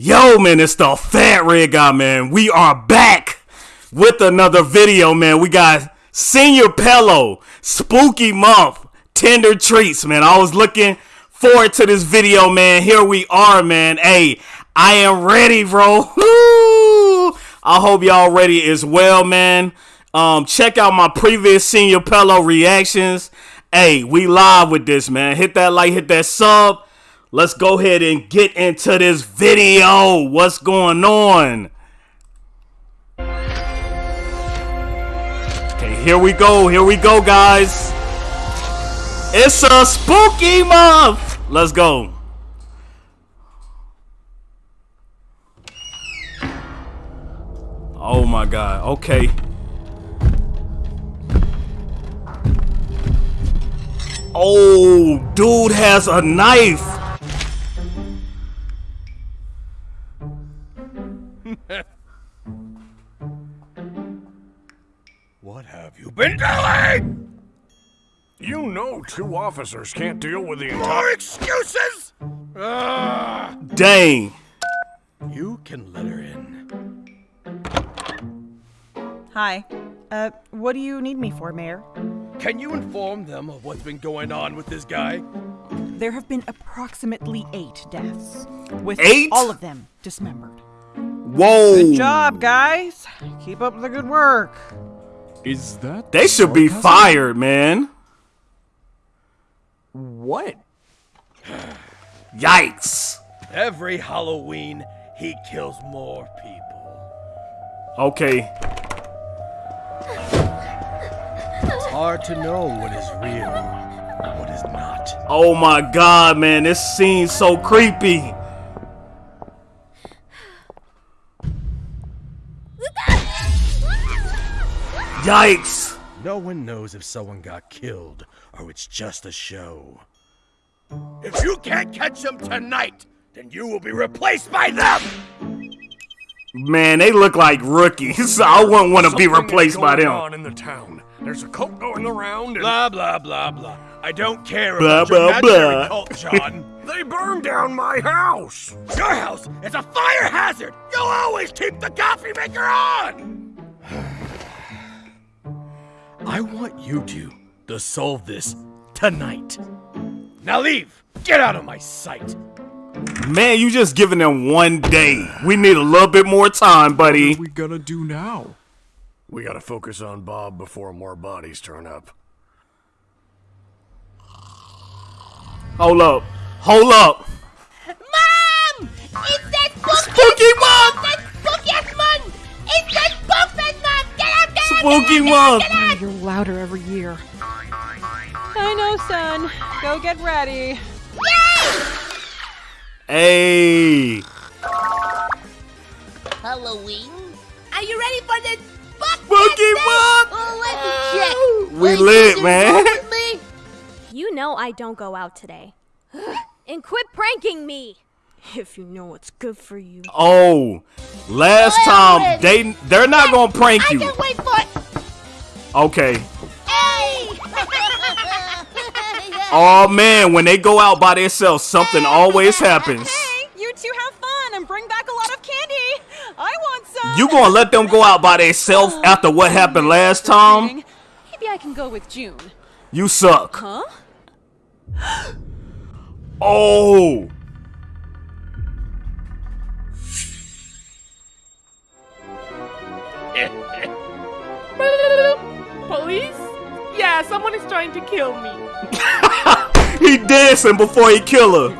Yo, man, it's the Fat Red Guy, man. We are back with another video, man. We got Senior Pelo, Spooky Month, Tender Treats, man. I was looking forward to this video, man. Here we are, man. Hey, I am ready, bro. I hope y'all ready as well, man. Um, check out my previous Senior Pelo reactions. Hey, we live with this, man. Hit that like, hit that sub. Let's go ahead and get into this video. What's going on? Okay, here we go. Here we go, guys. It's a spooky month. Let's go. Oh my god. Okay. Oh, dude has a knife. What have you been doing? You know two officers can't deal with the entire- More excuses? Ah! Dang. You can let her in. Hi. Uh, what do you need me for, Mayor? Can you inform them of what's been going on with this guy? There have been approximately eight deaths, with Eight? all of them dismembered. Whoa. Good job, guys. Keep up the good work. Is that They should be sarcasm? fired, man. What? Yikes. Every Halloween, he kills more people. Okay. It's hard to know what is real and what is not. Oh my god, man. This scene's so creepy. Yikes. No one knows if someone got killed or it's just a show. If you can't catch them tonight, then you will be replaced by them! Man, they look like rookies. I wouldn't want to be Something is replaced by going them. on in the town. There's a cult going around and Blah, blah, blah, blah. I don't care Blah, about your blah, imaginary blah. cult, John. they burned down my house. your house is a fire hazard! You'll always keep the coffee maker on! I want you two to solve this tonight. Now leave! Get out of my sight! Man, you just giving them one day. We need a little bit more time, buddy. What are we gonna do now? We gotta focus on Bob before more bodies turn up. Hold up. Hold up. Mom! It's that spooky, Spooky month! that spookiest month! It's that spookfest month! Get out there! Spooky month. You're louder every year. I know, son. Go get ready. Hey. Halloween? Are you ready for this spook Spooky month! Oh, let me check. We Wait, lit, is man. wrong with me? You know I don't go out today. and quit pranking me! If you know what's good for you. Oh, last Well, time they they're not gonna prank I you. can wait for it. Okay. Hey! Oh man, when they go out by themselves, something always happens. Hey, you two have fun and bring back a lot of candy. I want some. You gonna let them go out by themselves after what happened last time? Maybe I can go with June. You suck. Huh? Oh. Police? Yeah, someone is trying to kill me. He dancing before he kill her.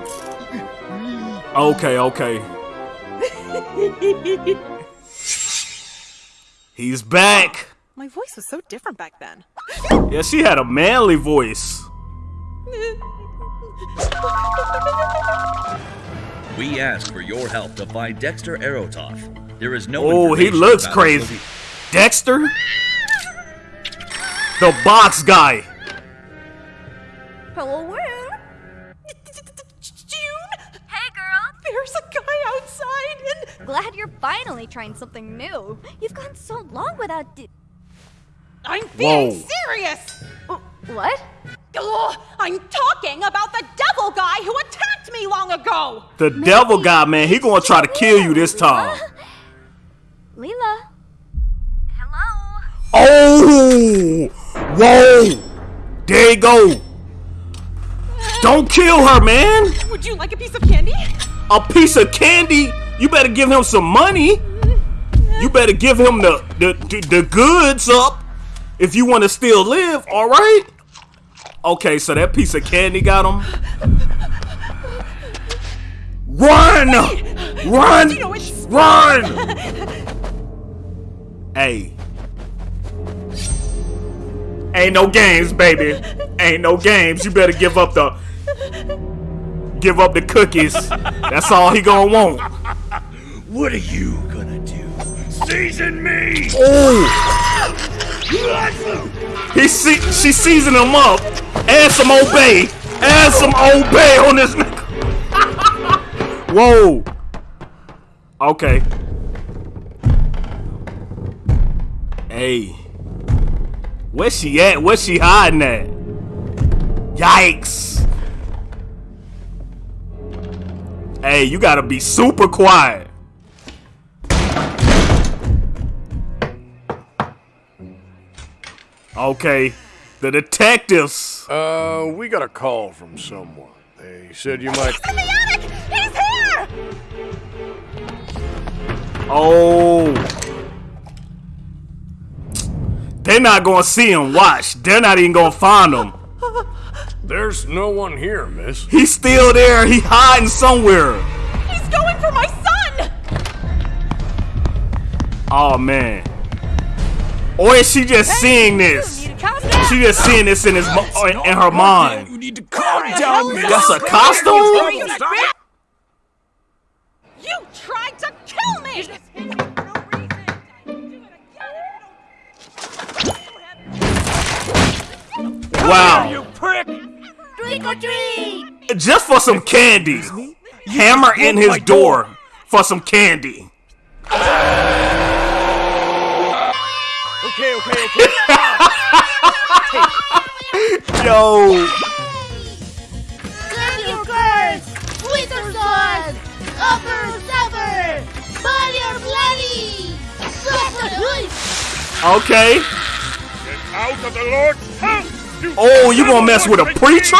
Okay, okay. He's back. My voice was so different back then. Yeah, she had a manly voice. We ask for your help to find Dexter Aerotoff. There is no Oh, he looks crazy. his. Dexter? The box guy. Hello, where? June, Hey, girl! there's a guy outside and Glad you're finally trying something new. You've gone so long without. D- I'm being Whoa. serious. what? Ugh, I'm talking about the devil guy who attacked me long ago! The devil guy, man, he gonna try to kill you this time. Uh, Leela. Hello. Oh! Whoa! There you go. Don't kill her, man. Would you like a piece of candy? A piece of candy? You better give him some money. You better give him the the, the, the goods up if you want to still live, all right? Okay, so that piece of candy got him. Run! Run! You know, it's Run! Hey. Ain't no games, baby. Ain't no games. You better give up the give up the cookies. That's all he gonna want. What are you gonna do? Season me! Oh, he see she seasoning him up. Add some Old Bay. Add some Old Bay on this nigga. Whoa. Okay. Hey. Where's she at? Where's she hiding at? Yikes. Hey, you gotta be super quiet. Okay. The detectives. Uh, we got a call from someone. They said you might. in the attic! He's here! Oh. They're not gonna see him. Watch. They're not even gonna find him. There's no one here, miss. He's still there. He hiding somewhere. He's going for my son! Oh man. Or is she just seeing this? She just seeing this in his mo- in, in her mind. You need to calm down, miss. That's a costume? You tried to kill me! Wow. You prick! Trick or treat! Just for some candy. Hammer in his door for some candy. Okay, okay, okay. Yo. Grab your curse! Wizard sword! Upper supper! Body or bloody! Okay. Get Out of the Lord's house! Oh, you gonna mess with a preacher?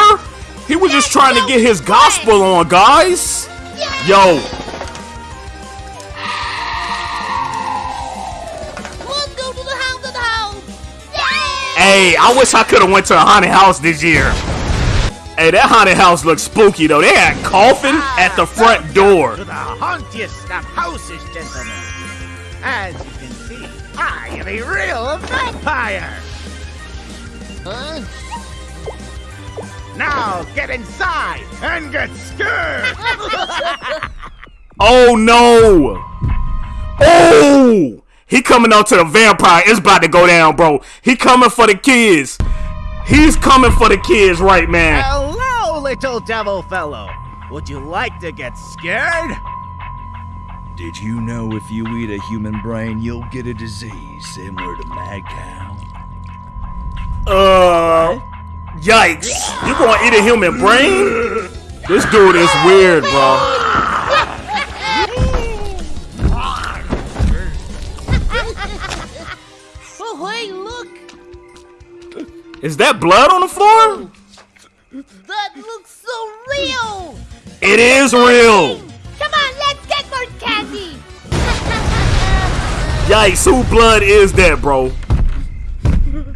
He was just trying to get his gospel on, guys. Yo, hey, I wish I could have went to a haunted house this year. Hey, that haunted house looks spooky though. They had coffin at the front door. to the hauntiest of houses, gentlemen. As you can see, I am a real vampire. Huh? Now get inside and get scared. Oh no! Oh! He coming out to the vampire. It's about to go down, bro. He coming for the kids. He's coming for the kids, right, man? Hello, little devil fellow. Would you like to get scared? Did you know if you eat a human brain, you'll get a disease similar to mad cow? Uh, yikes! You gonna eat a human brain? This dude is weird, bro. Oh, hey, look! Is that blood on the floor? That looks so real! It is real. Come on, let's get more candy! Yikes! Who blood is that, bro?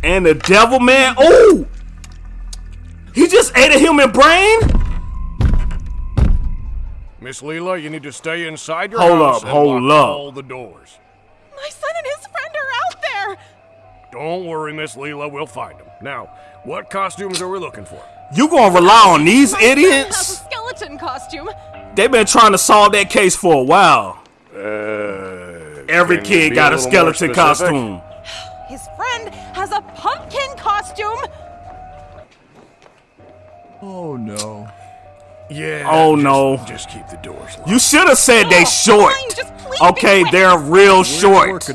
And the devil man. Oh! He just ate a human brain. Miss Leela, you need to stay inside your Hold house up, and hold lock up. all the doors. My son and his friend are out there! Don't worry, Miss Leela, we'll find them. Now, what costumes are we looking for? You gonna rely on these My son has a idiots? skeleton costume. They've been trying to solve that case for a while. Uh, Every kid be got a skeleton costume. Oh no. Yeah. Oh just, no. Just keep the doors locked. You should have said they oh, short. Fine, okay, they're real We're short.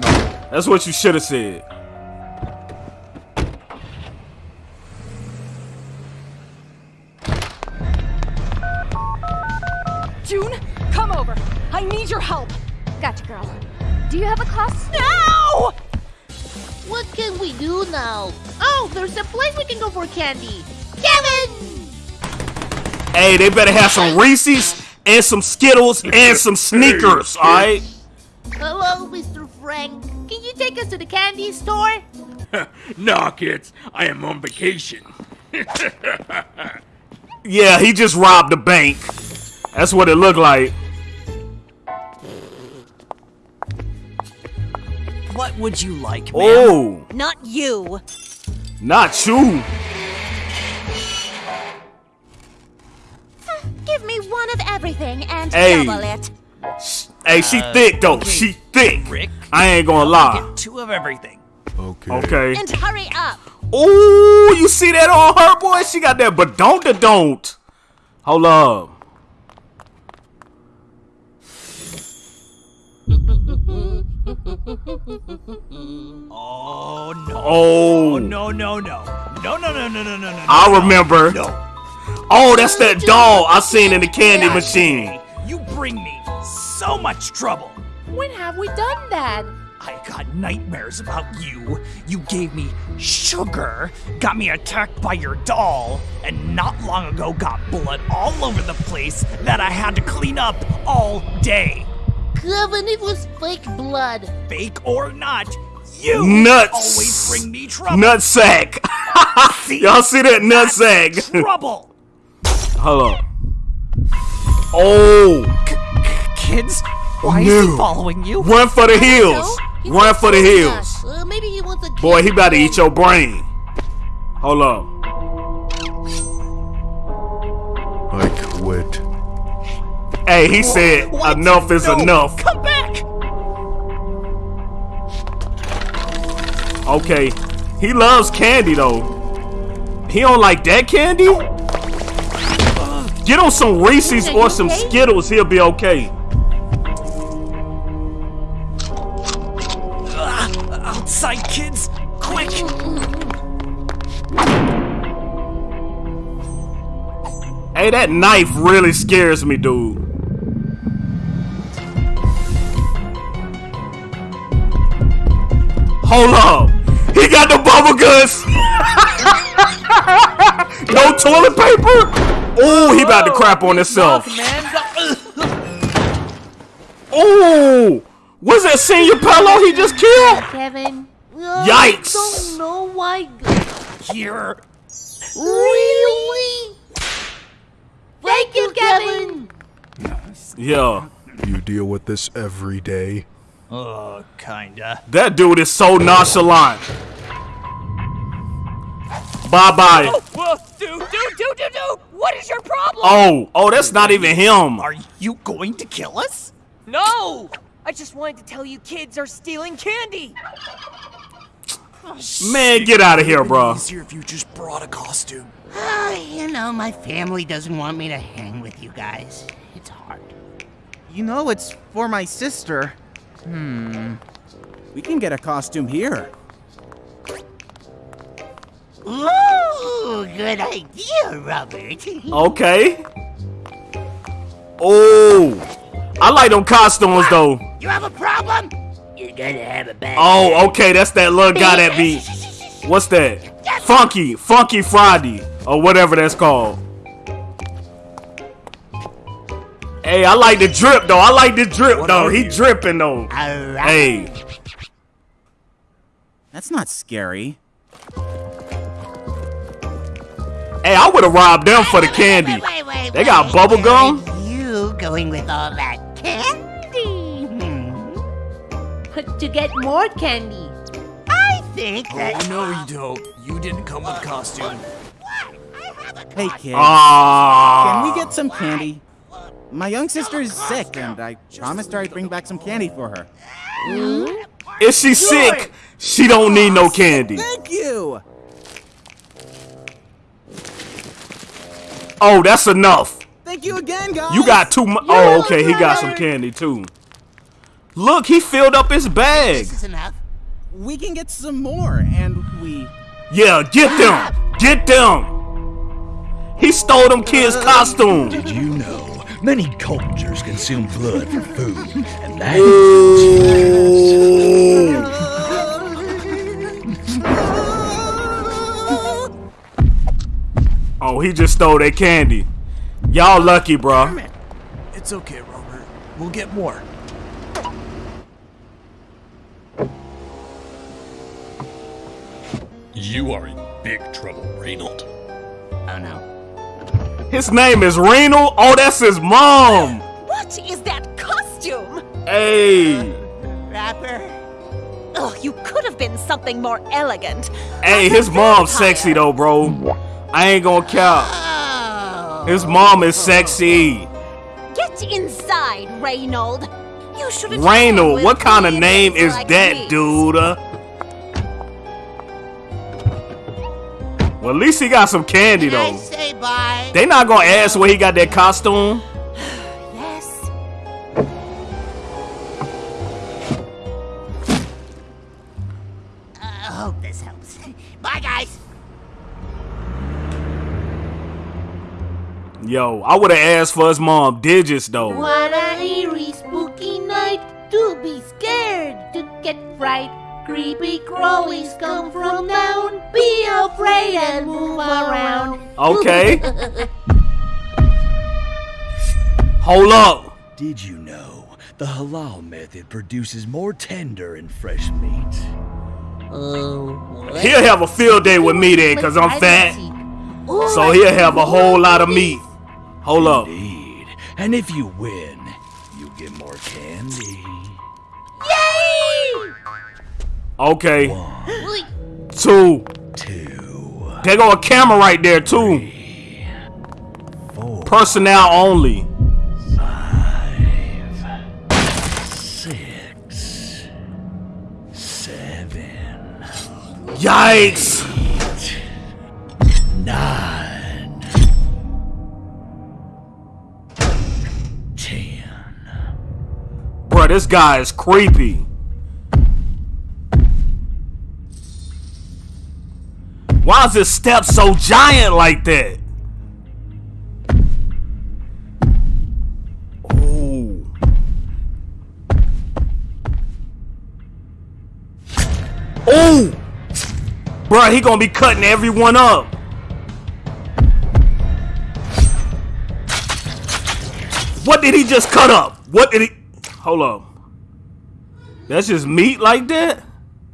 That's what you should have said. June, come over. I need your help. Gotcha, girl. Do you have a class? No! What can we do now? Oh, there's a place we can go for candy. Kevin! Hey, they better have some Reese's and some Skittles and some sneakers, alright? Hello, Mr. Frank. Can you take us to the candy store? nah, kids. I am on vacation. Yeah, he just robbed the bank. That's what it looked like. What would you like, ma'am? Oh, Not you. not you. Give me one of everything and Hey. double it. Hey, she uh, thick though. okay, She thick. Rick. I ain't gonna lie. Get two of everything. Okay. Okay. And hurry up. Ooh, you see that on her, boy? She got that, but don't the don't. Hold up. Oh no. Oh. oh, No, no, no. No, no, no, no, no, no, no. I no, remember. No. Oh, that's that doll I seen in the candy machine. You bring me so much trouble. When have we done that? I got nightmares about you. You gave me sugar, got me attacked by your doll, and not long ago got blood all over the place that I had to clean up all day. Kevin, it was fake blood. Fake or not, you Nuts. always bring me trouble. Nutsack. Y'all see that nutsack? Trouble. Hold up. Oh, Kids, why is No. he following you? run for the hills. Run for the hills. Uh, maybe he wants a Boy, he candy about to eat your brain. Hold up. I quit. Hey, he said What? enough is No, enough. Come back. Okay. He loves candy though. He don't like that candy? Get on some Reese's or some okay? Skittles, he'll be okay. Uh, outside, kids, quick. Hey, that knife really scares me, dude. Hold up. He got the bubble guts. no toilet paper. Oh, he about to crap on himself. Oh, was that senior pillow he just killed? Kevin. Uh, Yikes. I don't know why. Here. Really? Thank you, Kevin. Yeah, You deal with this every day. Uh, kinda. that dude is so nonchalant. Bye bye. Whoa, dude, dude, dude, dude, dude! What is your problem? Oh, oh, that's not even him. Are you going to kill us? No! I just wanted to tell you kids are stealing candy. Man, get out of here, bro. Easier if you just brought a costume. Ah, you know, my family doesn't want me to hang with you guys. It's hard. You know it's for my sister. Hmm. We can get a costume here. Ooh, good idea, Robert. Okay. Oh, I like them costumes though. You have a problem? You're gonna have a bad Oh, okay, that's that little guy that be. What's that? Funky, Funky Friday, or whatever that's called. Hey, I like the drip though. I like the drip though. He dripping though. Alright. Hey, That's not scary. Hey, I would have robbed them for the candy. Wait, wait, wait, They got wait. bubble gum? Where is You going with all that candy? Hmm. To get more candy. I think that. Oh, no, you don't. You didn't come with costume. Hey, kid. Ah. Can we get some candy? My young sister is sick, and I promised her I'd bring back some candy for her. If she's sick, she don't need no candy. Thank you! Oh, that's enough. Thank you again, guys! You got too much. Oh, okay, he got some candy too. Look, he filled up his bag. This is enough. We can get some more, and we. Yeah, get them. Ah! Get them. He stole them kids' uh, costumes. Did you know Many cultures consume blood for food, and that Oh, he just stole that candy. Y'all lucky, bro. It's okay, Robert. We'll get more. You are in big trouble, Reynold. Oh no. His name is Reynold? Oh, that's his mom. What is that costume? Hey. Rapper. Oh, you could have been something more elegant. Hey, his mom's sexy though, bro. I ain't gonna count. His mom is sexy. Get inside, Reynold. You should have Reynold, what kind of name is that, dude? Uh? Well, at least he got some candy though. Say bye. They not gonna ask where he got that costume. Yo, I would have asked for his mom digits though. What a eerie, spooky night to be scared, to get fright. Creepy crawlies come from down. Be afraid and move around. Okay. Hold up. Did you know the halal method produces more tender and fresh meat? Oh, He'll have a field day with me then, cause I'm fat. So he'll have a whole lot of meat. Hold up. Indeed. And if you win, you get more candy. Yay! Okay. Wait, Two. Two. There go a camera right there too. Four. Personnel only. Six. Seven. Yikes. Nine. This guy is creepy. Why is his step so giant like that? Oh. Oh! Bro, he gonna be cutting everyone up. What did he just cut up? What did he... Hold up. That's just meat like that?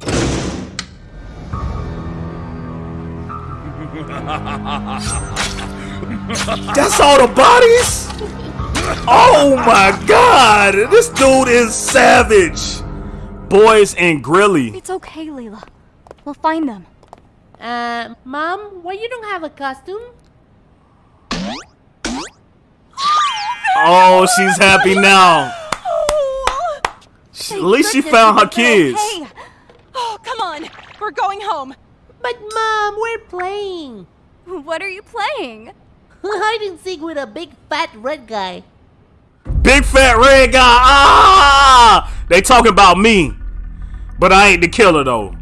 That's all the bodies? Oh my god! This dude is savage! Boys and Grilly. It's okay, Layla. We'll find them. Uh, Mom, why you don't have a costume? Oh, she's happy now. She- At least she found her kids. Hey! Oh, come on. We're going home. But Mom, we're playing. What are you playing? Hide and seek with a big fat red guy. Big fat red guy. Ah! They talking about me. But I ain't the killer though.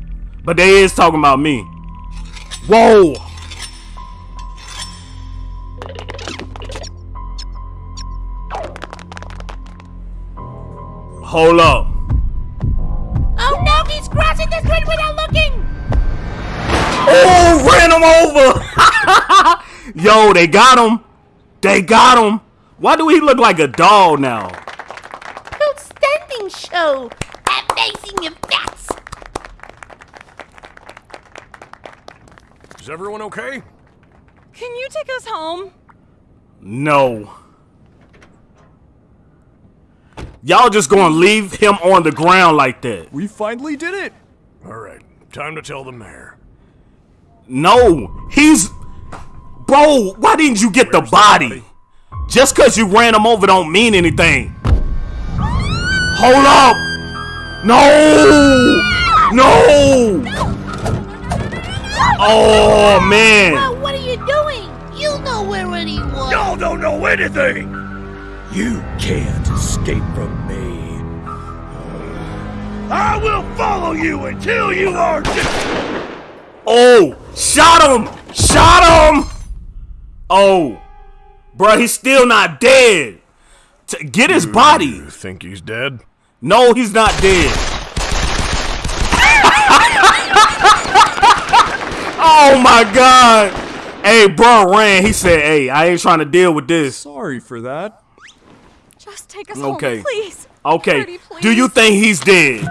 But they is talking about me. Whoa. Hold up. Oh no, he's crossing the street without looking! Oh, ran him over. Yo, they got him. They got him. Why do he look like a doll now? Outstanding show! Amazing effects! Is everyone okay? Can you take us home? No. Y'all just gonna leave him on the ground like that. We finally did it. All right, time to tell the mayor. No, he's. Bro, why didn't you get the body? Just cause you ran him over don't mean anything. Hold up! No! No! Oh man! Well, what are you doing? You know where he was. Y'all don't know anything! You can't escape from me. I will follow you until you are dead! Oh! Shot him! Shot him! Oh. Bruh, he's still not dead. T- get his body. You think he's dead? No, he's not dead. oh my god. Hey, bro ran. He said, "Hey, I ain't trying to deal with this." Sorry for that. Just take us Okay. home, please. Okay. Pretty please. Do you think he's dead?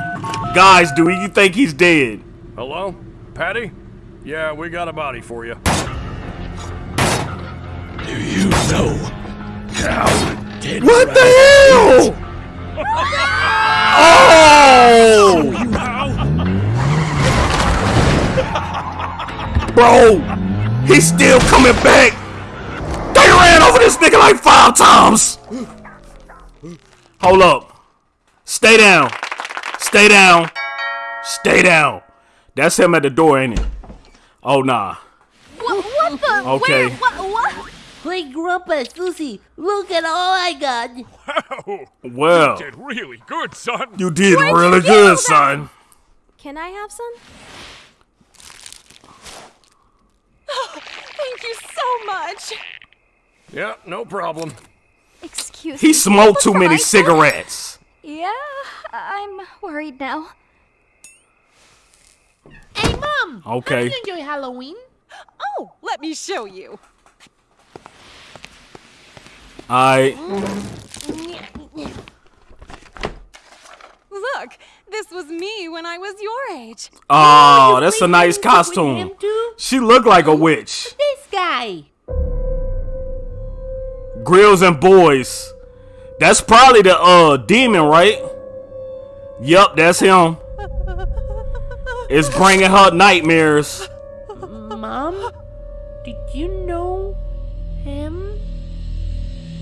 Guys, do you think he's dead? Hello? Patty? Yeah, we got a body for you. Do you know how dead What the hell? Oh! Bro, he's still coming back. They ran over this nigga like five times. Hold up. Stay down. Stay down. Stay down. That's him at the door, ain't it? Oh, nah. What, what the? Okay. Where? What? What? Play Grandpa Susie. Look at all I got. Wow. Well, You did really good, son. you did Where'd really get good, son. Can I have some? Oh, Thank you so much. Yeah, no problem. Excuse He me. smoked too many rifle? cigarettes. Yeah, I'm worried now. Hey, Mom. Okay. How do you enjoy Halloween? Oh, let me show you. I... Look, this was me when I was your age. Oh, that's a nice costume. She looked like a witch. This guy. Grills and boys. That's probably the uh demon, right? Yup, that's him. It's bringing her nightmares. Mom, did you know him?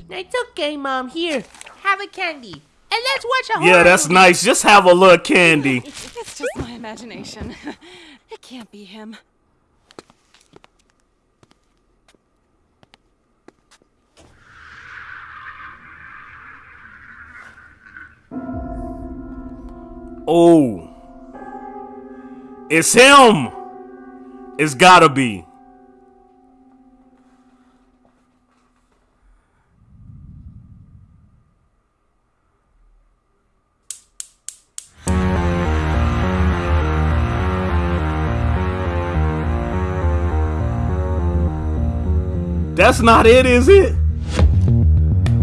It's okay, Mom. Here, have a candy. And let's watch a Yeah, that's movie. nice. Just have a little candy. It's just my imagination. It can't be him. Oh. It's him. It's gotta be. That's not it, is it?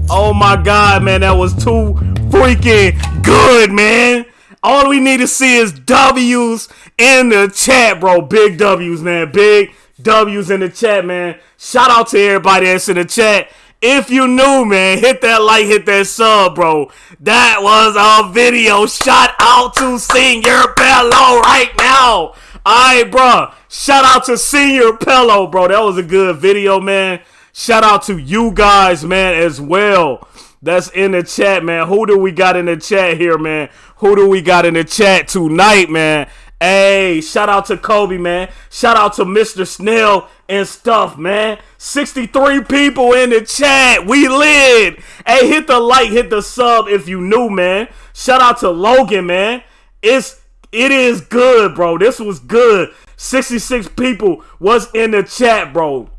Oh my god, man, that was too freaking good, man. All we need to see is W's in the chat, bro. Big W's, man. Big W's in the chat, man. Shout out to everybody that's in the chat. If you new, man, hit that like, hit that sub, bro. That was a video. Shout out to Senior Bello right now. Alright, bro. Shout out to Senior Pelo, bro. That was a good video, man. Shout out to you guys, man, as well. That's in the chat, man. Who do we got in the chat here, man? Who do we got in the chat tonight, man? Hey, shout out to Kobe, man. Shout out to Mr. Snell and stuff, man. 63 people in the chat. We lit. Hey, hit the like, hit the sub if you new, man. Shout out to Logan, man. It's it is good, bro. This was good. 66 people was in the chat, bro.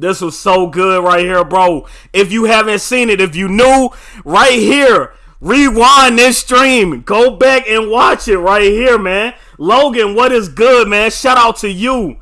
This was so good right here, bro. If you haven't seen it, if you new, right here, rewind this stream. Go back and watch it right here, man. Logan, what is good, man? Shout out to you.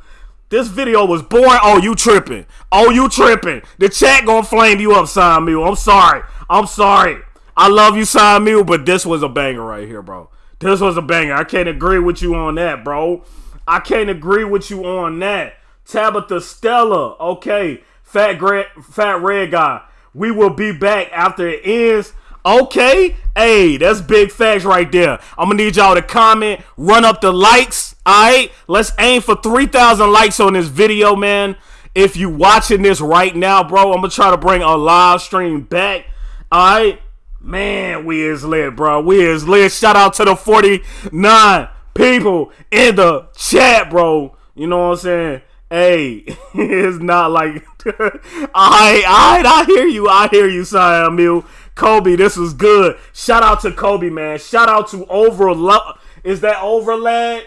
This video was boring. Oh, you tripping. Oh, you tripping. The chat gonna flame you up, Sign. I'm sorry. I'm sorry. I love you, Sign but this was a banger right here, bro. This was a banger. I can't agree with you on that, bro. I can't agree with you on that. Tabitha Stella, okay. Fat Red, Fat Red Guy. We will be back after it ends. Okay, hey, that's big facts right there. I'm gonna need y'all to comment, run up the likes. All right, let's aim for 3,000 likes on this video, man. If you watching this right now, bro, I'm gonna try to bring a live stream back. All right, man, we is lit, bro. We is lit. Shout out to the 49 people in the chat, bro. You know what I'm saying? Hey, it's not like I I I hear you. I hear you, Siam Mew. Kobe, this was good. Shout out to Kobe, man. Shout out to Overlo Is that Overlad?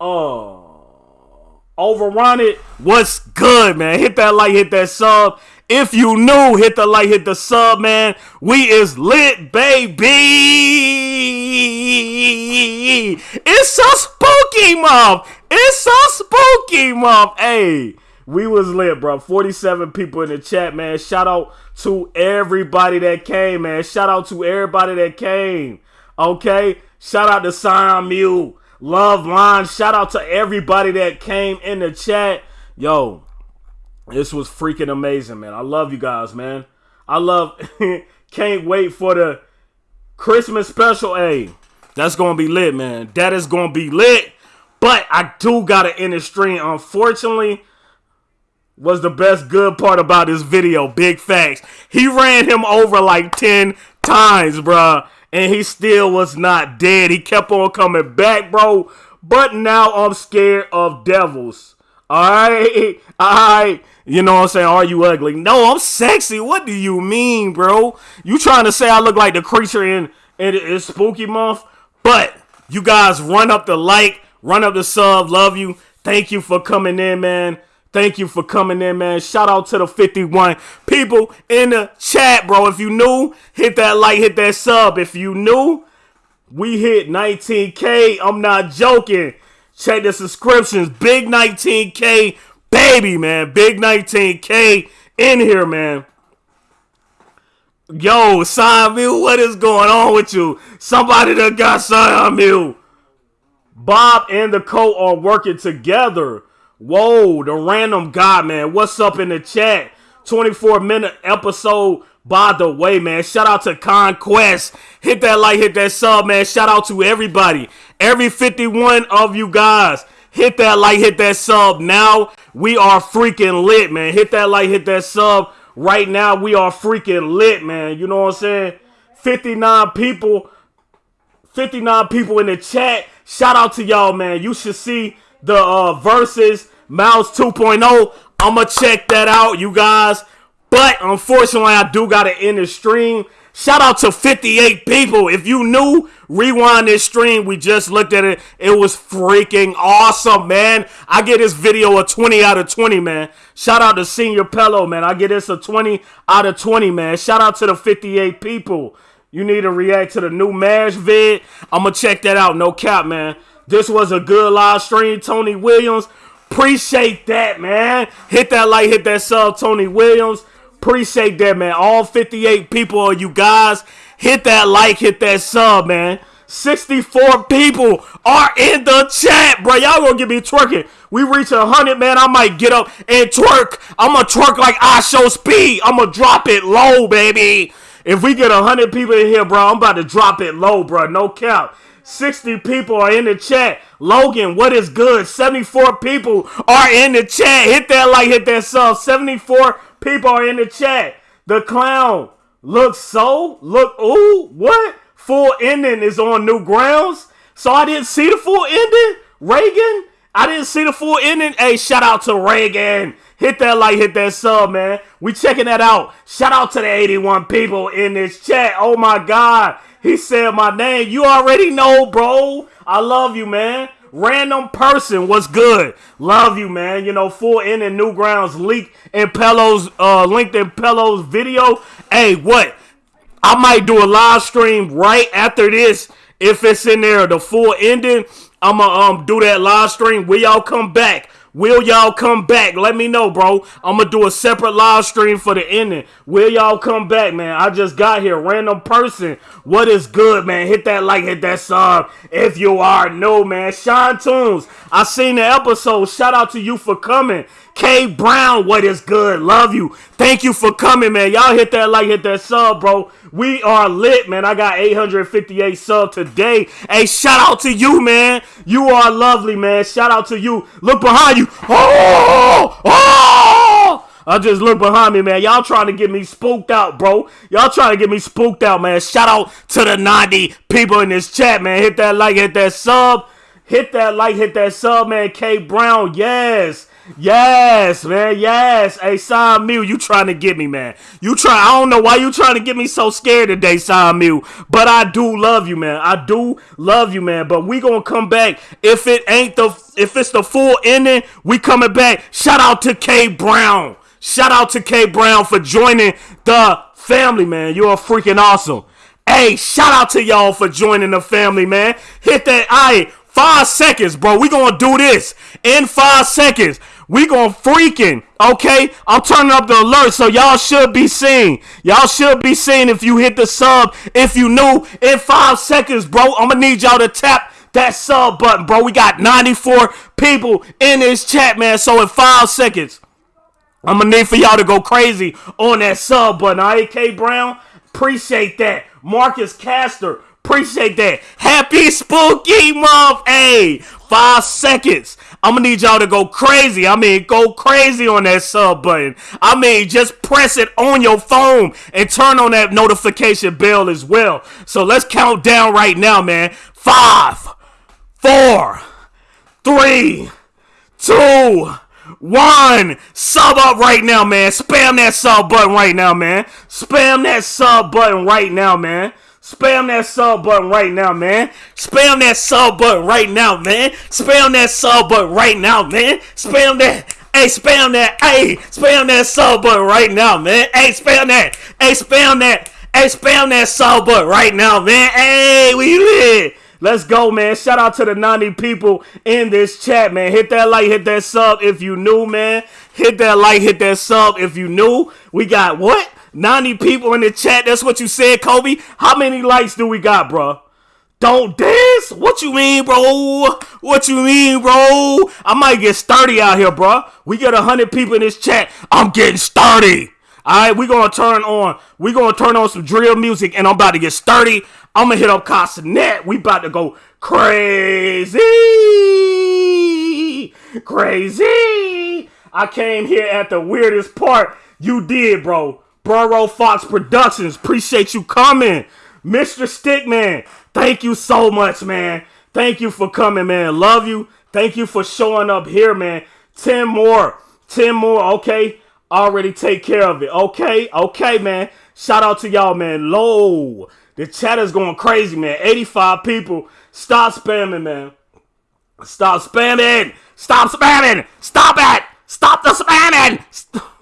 Uh, oh. Overrun it. What's good, man? Hit that like, hit that sub. If you new, hit the like, hit the sub, man. We is lit, baby. It's a spooky month. It's a spooky mom. Hey, we was lit, bro. 47 people in the chat, man. Shout out to everybody that came, man. Shout out to everybody that came. Okay. Shout out to Sion Mew. Love Line. Shout out to everybody that came in the chat. Yo, this was freaking amazing, man. I love you guys, man. I love can't wait for the Christmas special. Hey, that's gonna be lit, man. That is gonna be lit. But I do gotta end the stream. Unfortunately, was the best good part about this video. Big facts. He ran him over like 10 times, bruh. And he still was not dead. He kept on coming back, bro. But now I'm scared of devils. Alright? Alright. You know what I'm saying? Are you ugly? No, I'm sexy. What do you mean, bro? You trying to say I look like the creature in, in, in Spooky Month? But you guys run up the like, run up the sub. Love you. Thank you for coming in, man. Thank you for coming in, man. Shout out to the 51 people in the chat, bro. If you new, hit that like, hit that sub. If you new, we hit 19K. I'm not joking. Check the subscriptions. Big 19K, baby, man. Big 19K in here, man. Yo, Mew, what is going on with you? Somebody that got Mew. Bob and the co are working together. Whoa, the random guy, man. What's up in the chat? 24 minute episode. By the way, man, shout out to Conquest. Hit that like, hit that sub, man. Shout out to everybody. Every 51 of you guys. Hit that like, hit that sub. Now we are freaking lit, man. Hit that like, hit that sub. Right now we are freaking lit, man. You know what I'm saying? 59 people. 59 people in the chat. Shout out to y'all, man. You should see the uh, verses Mouse 2.0. I'ma check that out, you guys. But unfortunately, I do gotta end the stream. Shout out to 58 people. If you knew, rewind this stream. We just looked at it. It was freaking awesome, man. I get this video a 20 out of 20, man. Shout out to Senior Pelo, man. I get this a 20 out of 20, man. Shout out to the 58 people. You need to react to the new MASH vid. I'm to check that out. No cap, man. This was a good live stream. Tony Williams. Appreciate that, man. Hit that like, hit that sub, Tony Williams. Appreciate that, man. All 58 people of you guys, hit that like, hit that sub, man. 64 people are in the chat, bro. Y'all gonna get me twerking. We reach 100, man. I might get up and twerk. I'm gonna twerk like IShowSpeed. I'm gonna drop it low, baby. If we get 100 people in here, bro, I'm about to drop it low, bro. No count. 60 people are in the chat. Logan, what is good? 74 people are in the chat. Hit that like, hit that sub. 74 people are in the chat. The clown looks so, look, ooh, what? Full ending is on Newgrounds. So I didn't see the full ending. Reagan, I didn't see the full ending. Hey, shout out to Reagan. Hit that like, hit that sub, man. We checking that out. Shout out to the 81 people in this chat. Oh my God. He said my name. You already know, bro. I love you, man. Random person, what's good? Love you, man. You know, full in and Newgrounds leak in Pelo's uh linked in Pelo's video. Hey, what? I might do a live stream right after this. If it's in there, the full ending, I'ma um do that live stream. Will y'all come back? Will y'all come back? Let me know, bro. I'm gonna do a separate live stream for the ending. Will y'all come back, man? I just got here. Random person. What is good, man? Hit that like, hit that sub. If you are new, man. Sean Tunes. I seen the episode. Shout out to you for coming. K Brown, what is good? Love you. Thank you for coming, man. Y'all hit that like, hit that sub, bro. We are lit, man. I got 858 sub today. Hey, shout out to you, man. You are lovely, man. Shout out to you. Look behind you. Oh! Oh! I just look behind me, man. Y'all trying to get me spooked out, bro. Y'all trying to get me spooked out, man. Shout out to the 90 people in this chat, man. Hit that like, hit that sub. Hit that like, hit that sub, man. K Brown, yes. Yes, man. Yes. Hey, Sam Mew, you trying to get me, man. You try. I don't know why you trying to get me so scared today, Sam Mew. But I do love you, man. I do love you, man. But we gonna come back. If it ain't the, if it's the full ending, we coming back. Shout out to K Brown. Shout out to K Brown for joining the family, man. You're freaking awesome. Hey, shout out to y'all for joining the family, man. Hit that I five seconds, bro. We gonna do this in five seconds. We gonna freaking okay. I'm turning up the alert, so y'all should be seeing. Y'all should be seeing if you hit the sub. If you new in five seconds, bro. I'm gonna need y'all to tap that sub button, bro. We got 94 people in this chat, man. So in five seconds, I'm gonna need for y'all to go crazy on that sub button. All right, K Brown, appreciate that. Marcus Caster, appreciate that. Happy Spooky Month, hey. Five seconds. I'm gonna need y'all to go crazy. I mean, go crazy on that sub button. I mean, just press it on your phone and turn on that notification bell as well. So let's count down right now, man. Five, four, three, two, one. Sub up right now, man. Spam that sub button right now, man. Spam that sub button right now, man. Spam that sub button right now, man. Spam that sub button right now, man. Spam that sub button right now, man. Spam that. Hey, spam that. Hey, spam that sub button right now, man. Hey, spam that. Hey, spam that. Hey, spam that sub button right now, man. Hey, we lit. Let's go, man. Shout out to the 90 people in this chat, man. Hit that like, hit that sub if you new, man. Hit that like, hit that sub if you new. We got what? 90 people in the chat. That's what you said, Kobe. How many likes do we got, bro? Don't dance? What you mean, bro? What you mean, bro? I might get sturdy out here, bro. We get 100 people in this chat. I'm getting sturdy. All right, we gonna turn on. We gonna turn on some drill music, and I'm about to get sturdy. I'm gonna hit up Castanet. We about to go crazy, crazy. I came here at the weirdest part. You did, bro. Burrow Fox Productions. Appreciate you coming, Mr. Stickman. Thank you so much, man. Thank you for coming, man. Love you. Thank you for showing up here, man. Ten more. Ten more. Okay already take care of it. Okay, okay, man. Shout out to y'all, man. Low. The chat is going crazy, man. 85 people. Stop spamming, man. Stop spamming. Stop spamming. Stop it. Stop the spamming. Stop.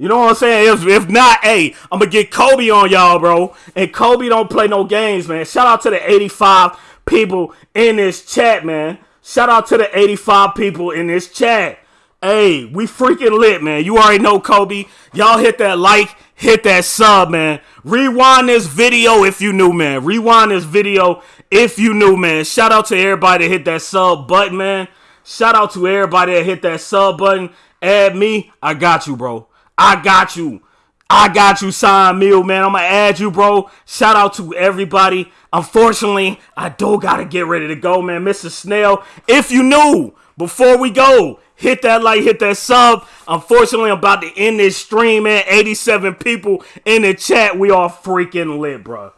You know what I'm saying? If, if not, hey, I'm gonna get Kobe on y'all, bro. And Kobe don't play no games, man. Shout out to the 85 people in this chat, man. Shout out to the 85 people in this chat. Hey, we freaking lit, man. You already know Kobe. Y'all hit that like, hit that sub, man. Rewind this video if you new, man. Rewind this video if you new, man. Shout out to everybody that hit that sub button, man. Shout out to everybody that hit that sub button. Add me. I got you, bro. I got you. I got you, sign meal, man. I'm gonna add you, bro. Shout out to everybody. Unfortunately, I do gotta get ready to go, man. Mr. Snail, if you knew before we go, Hit that like, hit that sub. Unfortunately, I'm about to end this stream, man. 87 people in the chat. We are freaking lit, bro.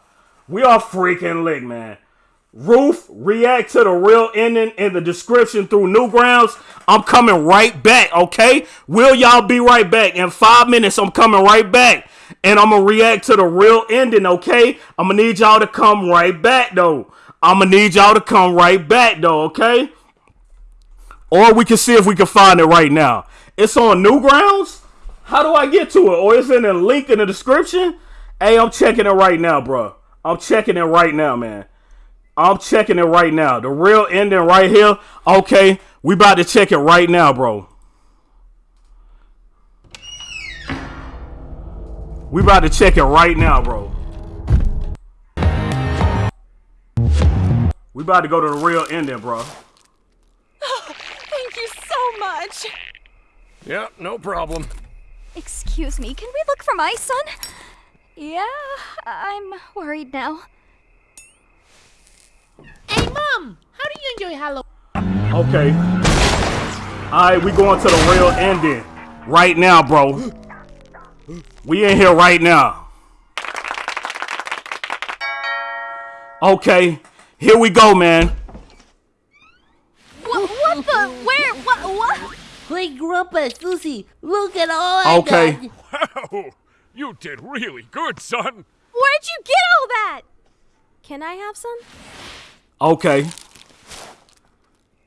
We are freaking lit, man. Roof, react to the real ending in the description through Newgrounds. I'm coming right back, okay? Will y'all be right back? In five minutes, I'm coming right back. And I'm gonna react to the real ending, okay? I'm gonna need y'all to come right back, though. I'm gonna need y'all to come right back, though, okay? Or we can see if we can find it right now. It's on Newgrounds. How do I get to it? Or is it in a link in the description? Hey, I'm checking it right now, bro. I'm checking it right now, man. I'm checking it right now. The real ending right here. Okay, we about to check it right now, bro. We about to check it right now, bro. We about to go to the real ending, bro Oh, thank you so much. Yeah, no problem. Excuse me, can we look for my son? Yeah, I'm worried now. Hey, Mom! How do you enjoy Halloween? Okay. Alright, we going to the real ending. Right now, bro. We in here right now. Okay. Here we go, man. What, what the? Where? What? What? Play Grandpa, Susie. Look at all okay. I got. Wow, you did really good, son. Where'd you get all that? Can I have some? Okay.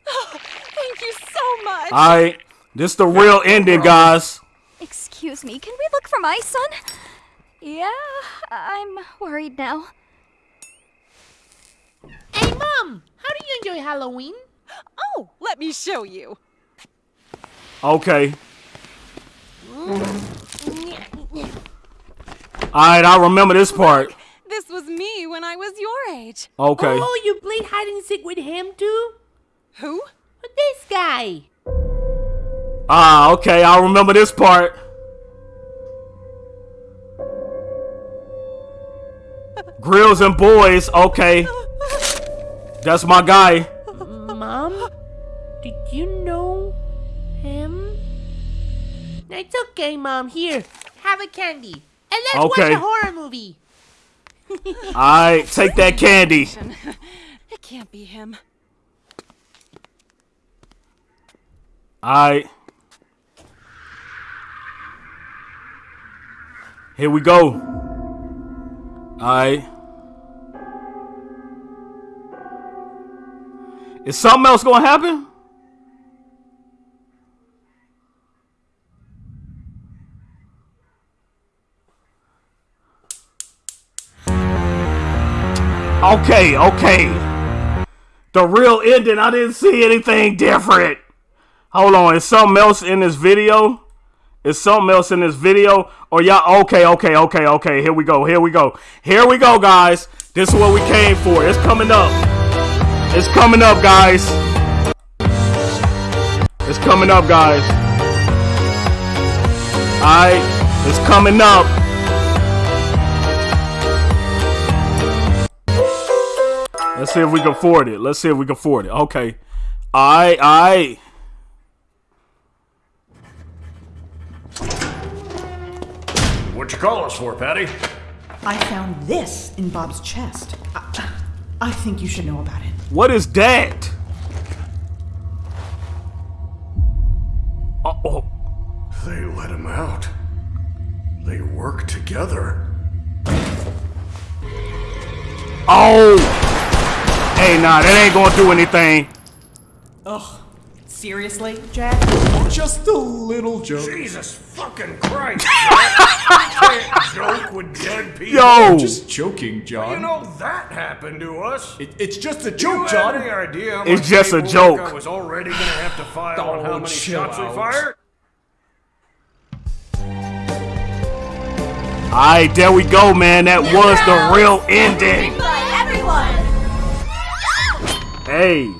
Oh, thank you so much. All right. This is the real ending, guys. Excuse Excuse me, can we look for my son? Yeah, I'm worried now. Hey, Mom! How do you enjoy Halloween? Oh, let me show you. Okay. Alright, I remember this part. This was me when I was your age. Okay. Oh, you played hide and seek with him too? Who? This guy. Ah, okay, I remember this part. Grills and boys, okay. That's my guy. Mom? Did you know him? It's okay, Mom. Here, have a candy. And let's Okay. watch a horror movie. Alright, take that candy. It can't be him. Alright. Here we go. Alright. Is something else gonna happen? Okay, okay. The real ending, I didn't see anything different. Hold on, is something else in this video? Is something else in this video? Or y'all okay, okay, okay, okay. Here we go. Here we go. Here we go, guys. This is what we came for. It's coming up. It's coming up, guys. It's coming up, guys. Alright. It's coming up. Let's see if we can afford it. Let's see if we can afford it. Okay. I I What you call us for, Patty? I found this in Bob's chest. I, I think you should know about it. What is that? Uh oh. They let him out. They work together. Oh! Hey, nah, that ain't gonna do anything. Ugh. Seriously, Jack? Just a little joke. Jesus fucking Christ! Can't joke with dead people. Yo! Just joking, John. You know that happened to us. It, it's just a Do joke, you John. have any idea how It's much just a joke. I was already gonna have to file on how Oh, many chill shots we out. fired. Alright, there we go, man. That was the real ending. Hey.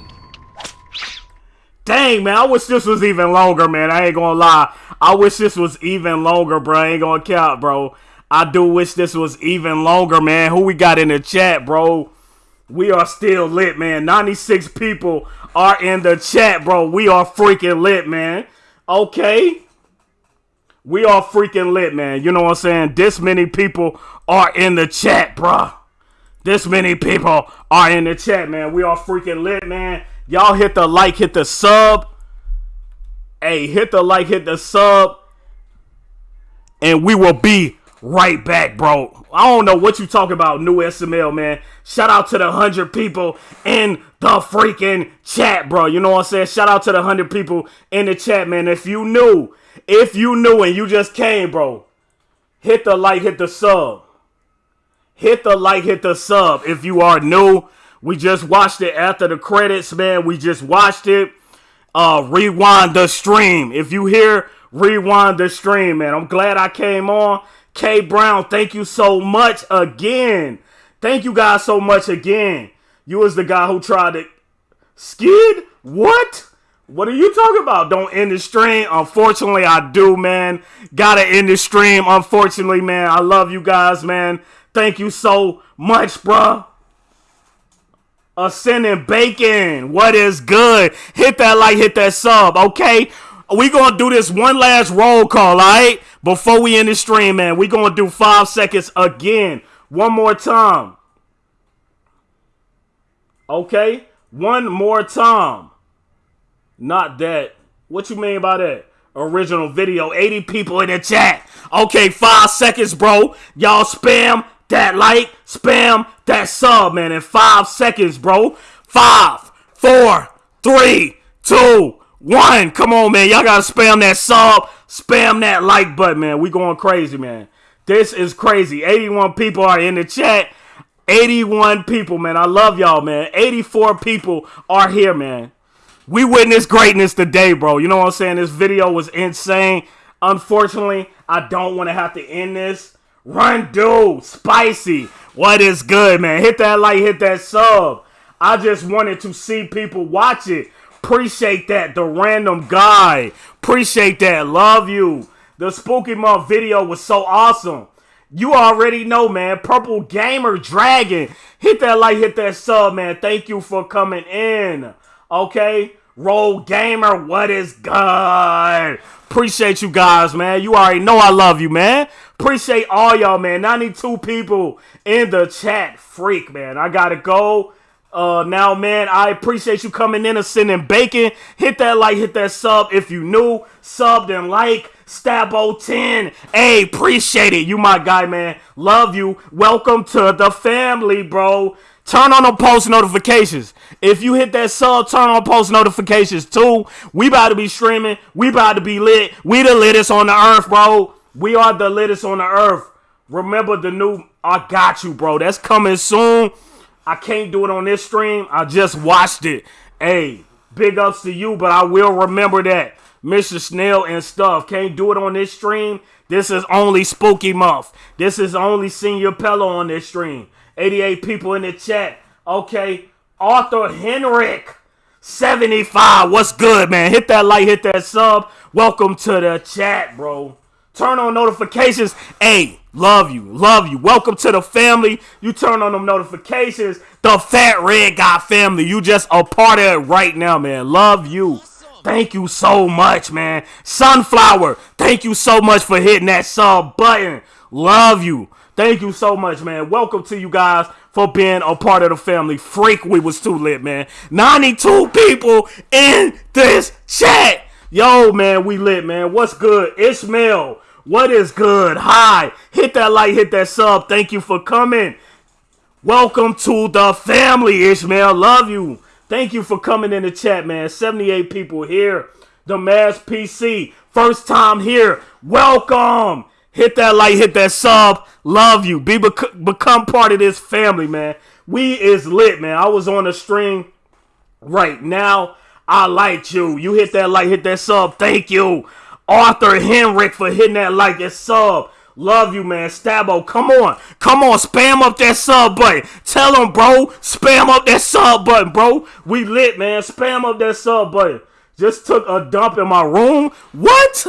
Dang, man. I wish this was even longer, man. I ain't gonna lie. I wish this was even longer, bro. I ain't gonna count, bro. I do wish this was even longer, man. Who we got in the chat, bro? We are still lit, man. 96 people are in the chat, bro. We are freaking lit, man. Okay. We are freaking lit, man. You know what I'm saying? This many people are in the chat, bruh. This many people are in the chat, man. We are freaking lit, man. Y'all hit the like, hit the sub. Hey, hit the like, hit the sub. And we will be right back, bro. I don't know what you talking about, new SML, man. Shout out to the 100 people in the freaking chat, bro. You know what I'm saying? Shout out to the 100 people in the chat, man. If you knew, if you knew and you just came, bro, hit the like, hit the sub. Hit the like, hit the sub. If you are new, we just watched it after the credits, man. We just watched it. Uh, rewind the stream. If you hear, rewind the stream, man. I'm glad I came on. K Brown, thank you so much again. Thank you guys so much again. You was the guy who tried to skid. What? What are you talking about? Don't end the stream. Unfortunately, I do, man. Gotta end the stream. Unfortunately, man. I love you guys, man. Thank you so much, bruh. Ascending Bacon, what is good? Hit that like, hit that sub, okay? We gonna do this one last roll call, alright? Before we end the stream, man. We gonna do five seconds again. One more time. Okay? One more time. Not that. What you mean by that? Original video. 80 people in the chat. Okay, five seconds, bro. Y'all spam that like, spam that sub, man. In five seconds, bro. Five, four, three, two, one. Come on, man. Y'all gotta spam that sub, spam that like button, man. We going crazy, man. This is crazy. 81 people are in the chat. 81 people, man. I love y'all, man. 84 people are here, man. We witnessed greatness today, bro. You know what I'm saying? This video was insane. Unfortunately, I don't want to have to end this. Run, dude. Spicy. What is good, man? Hit that like, hit that sub. I just wanted to see people watch it. Appreciate that. The random guy. Appreciate that. Love you. The Spooky Month video was so awesome. You already know, man. Purple Gamer Dragon. Hit that like, hit that sub, man. Thank you for coming in. Okay? Roll Gamer, what is good? Appreciate you guys, man. You already know I love you, man. Appreciate all y'all, man. 92 people in the chat. Freak, man. I gotta go. Uh, now, man, I appreciate you coming in and sending bacon. Hit that like, hit that sub if you new. Sub and like. Stabo 10. Hey, appreciate it. You my guy, man. Love you. Welcome to the family, bro. Turn on the post notifications. If you hit that sub, turn on post notifications too. We about to be streaming. We about to be lit. We the littest on the earth, bro. We are the littest on the earth. Remember the new I got you, bro. That's coming soon. I can't do it on this stream. I just watched it. Hey, big ups to you, but I will remember that. Mr. Snail and stuff. Can't do it on this stream. This is only Spooky Month. This is only Senior Pelo on this stream. 88 people in the chat. Okay. Arthur Henrik. 75. What's good, man? Hit that like, hit that sub. Welcome to the chat, bro. Turn on notifications. Hey, love you. Love you. Welcome to the family. You turn on them notifications. The Fat Red Guy family. You just a part of it right now, man. Love you. Thank you so much, man. Sunflower, thank you so much for hitting that sub button. Love you. Thank you so much, man. Welcome to you guys for being a part of the family. Freak, we was too lit, man. 92 people in this chat. Yo, man, we lit, man. What's good? Ishmael, what is good? Hi. Hit that like, hit that sub. Thank you for coming. Welcome to the family, Ishmael. Love you. Thank you for coming in the chat, man. 78 people here. The Mass PC. First time here. Welcome. Hit that like, hit that sub. Love you. Be bec- become part of this family, man. We is lit, man. I was on the stream right now. I like you. You hit that like, hit that sub. Thank you. Arthur Henrik for hitting that like and sub. Love you, man. Stabo, come on. Come on. Spam up that sub button. Tell them, bro. Spam up that sub button, bro. We lit, man. Spam up that sub button. Just took a dump in my room. What?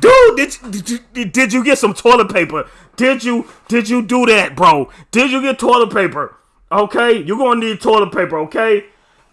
Dude, did, did, you, did you get some toilet paper? Did you did you do that, bro? Did you get toilet paper? Okay, you're gonna need toilet paper, okay?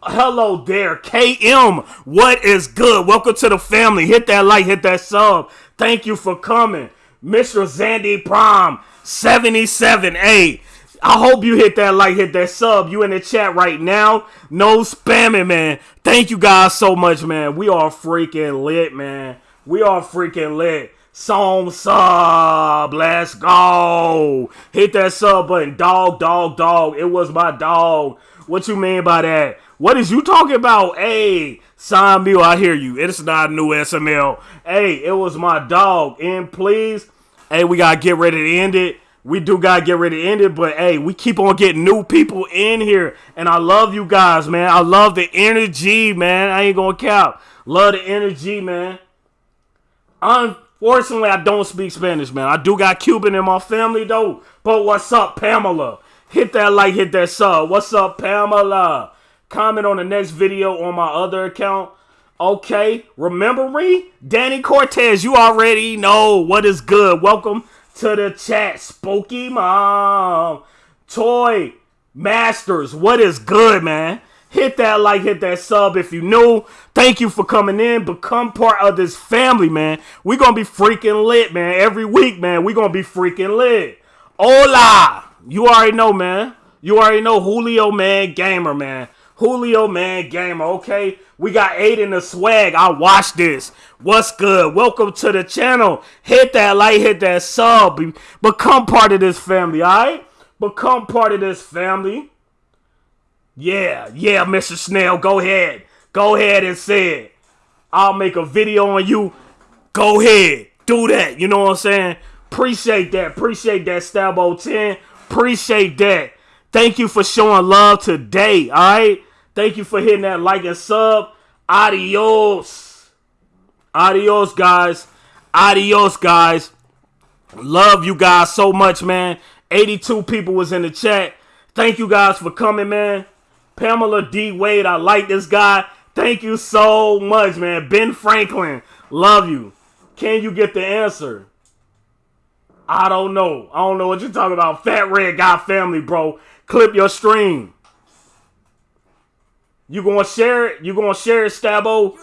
Hello there, KM. What is good? Welcome to the family. Hit that like, hit that sub. Thank you for coming. Mr. Zandy Prom 77A. I hope you hit that like, hit that sub. You in the chat right now. No spamming, man. Thank you guys so much, man. We are freaking lit, man. We are freaking lit. Song sub. Let's go. Hit that sub button. Dog, dog, dog. It was my dog. What you mean by that? What is you talking about? Hey, Sign Meal, I hear you. It's not new SML. Hey, it was my dog. And please, hey, we gotta get ready to end it. We do gotta get ready to end it, but hey, we keep on getting new people in here. And I love you guys, man. I love the energy, man. I ain't gonna count. Love the energy, man. Unfortunately, I don't speak Spanish, man. I do got Cuban in my family though. But what's up, Pamela? Hit that like, hit that sub. What's up, Pamela? Comment on the next video on my other account. Okay, remember me? Danny Cortez, you already know what is good. Welcome to the chat. Spooky Mom. Toy Masters, what is good, man? Hit that like, hit that sub if you new. Thank you for coming in. Become part of this family, man. we going to be freaking lit, man. Every week, man, we going to be freaking lit. Hola. You already know, man. You already know Julio, man. Gamer, man. Julio, man, gamer, okay? We got eight in the swag. I watched this. What's good? Welcome to the channel. Hit that like, hit that sub. Be- become part of this family, alright? Become part of this family. Yeah, yeah, Mr. Snail, go ahead. Go ahead and say it. I'll make a video on you. Go ahead, do that. You know what I'm saying? Appreciate that. Appreciate that, Stabo 10. Appreciate that. Thank you for showing love today. All right. Thank you for hitting that like and sub. Adios. Adios, guys. Adios, guys. Love you guys so much, man. 82 people was in the chat. Thank you guys for coming, man. Pamela D. Wade, I like this guy. Thank you so much, man. Ben Franklin, love you. Can you get the answer? I don't know. I don't know what you're talking about. Fat Red Guy family, bro. Clip your stream. You gonna share it? You gonna share it, Stabo?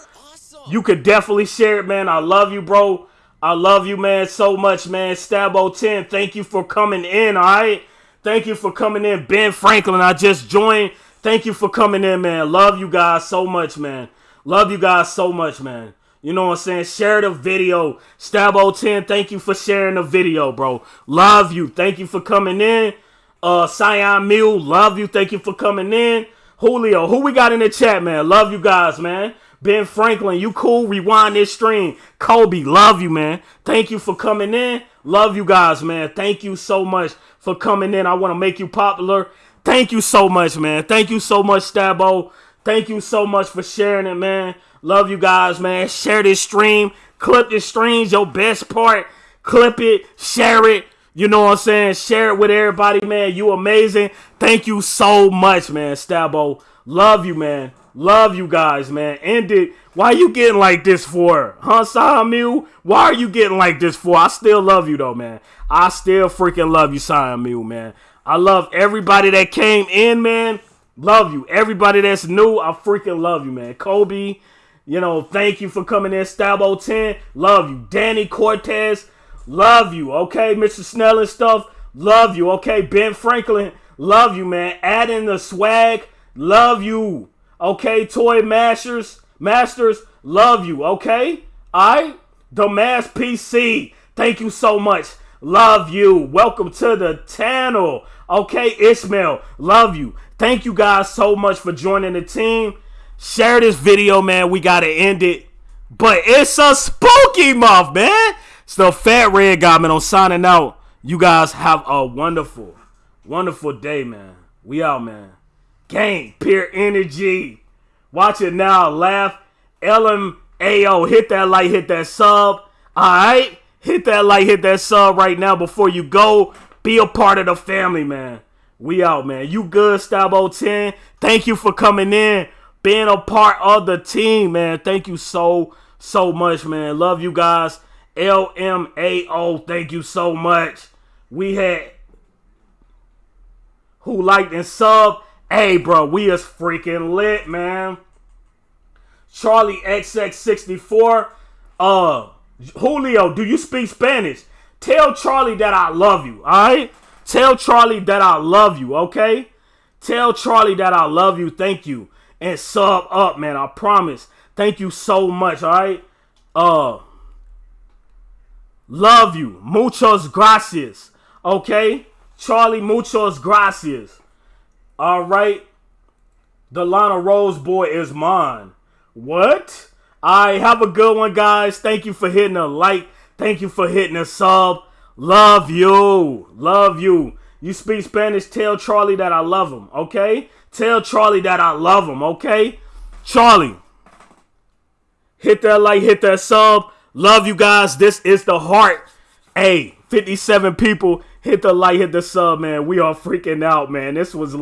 You could definitely share it, man. I love you, bro. I love you, man, so much, man. Stabo 10, thank you for coming in, all right? Thank you for coming in. Ben Franklin, I just joined. Thank you for coming in, man. Love you guys so much, man. Love you guys so much, man. You know what I'm saying? Share the video. Stabo 10, thank you for sharing the video, bro. Love you. Thank you for coming in. Uh, Cyan Mule, love you. Thank you for coming in. Julio, who we got in the chat, man? Love you guys, man. Ben Franklin, you cool? Rewind this stream. Kobe, love you, man. Thank you for coming in. Love you guys, man. Thank you so much for coming in. I want to make you popular. Thank you so much, man. Thank you so much, Stabo. Thank you so much for sharing it, man. Love you guys, man. Share this stream. Clip this stream's your best part. Clip it. Share it. You know what I'm saying? Share it with everybody, man. You amazing. Thank you so much, man. Stabo. Love you, man. Love you guys, man. End it. Why you getting like this for? Huh, Samuel? Why are you getting like this for? I still love you, though, man. I still freaking love you, Samuel, man. I love everybody that came in, man. Love you. Everybody that's new, I freaking love you, man. Kobe, you know, thank you for coming in. Stabo 10, love you. Danny Cortez, love you. Okay, Mr. Snell and stuff, love you. Okay, Ben Franklin, love you, man. Add in the swag, love you. Okay, Toy Masters, Masters, love you. Okay, right. The Mass PC, thank you so much. Love you. Welcome to the channel. Okay, Ishmael, love you. Thank you guys so much for joining the team. Share this video, man. We got to end it. But it's a spooky month, man. It's the Fat Red Guy, man. I'm signing out. You guys have a wonderful, wonderful day, man. We out, man. Gang, pure energy. Watch it now. Laugh. LMAO. Hit that like, hit that sub. All right? Hit that like, hit that sub right now before you go. Be a part of the family, man. We out, man. You good, Stabo 10? Thank you for coming in, being a part of the team, man. Thank you so, so much, man. Love you guys. LMAO, thank you so much. We had who liked and sub. Hey, bro, we is freaking lit, man. Charlie XX64. Uh, Julio, do you speak Spanish? Tell Charlie that I love you, all right? Tell Charlie that I love you, okay? Tell Charlie that I love you. Thank you. And sub up, man. I promise. Thank you so much, all right? Uh Love you. Muchos gracias. Okay? Charlie, muchos gracias. All right? The Lana Rose boy is mine. What? I have a good one, guys. Thank you for hitting a like. Thank you for hitting a sub. Love you. Love you. You speak Spanish, tell Charlie that I love him, okay? Tell Charlie that I love him, okay? Charlie, hit that like, hit that sub. Love you guys. This is the heart. Hey, 57 people. Hit the like, hit the sub, man. We are freaking out, man. This was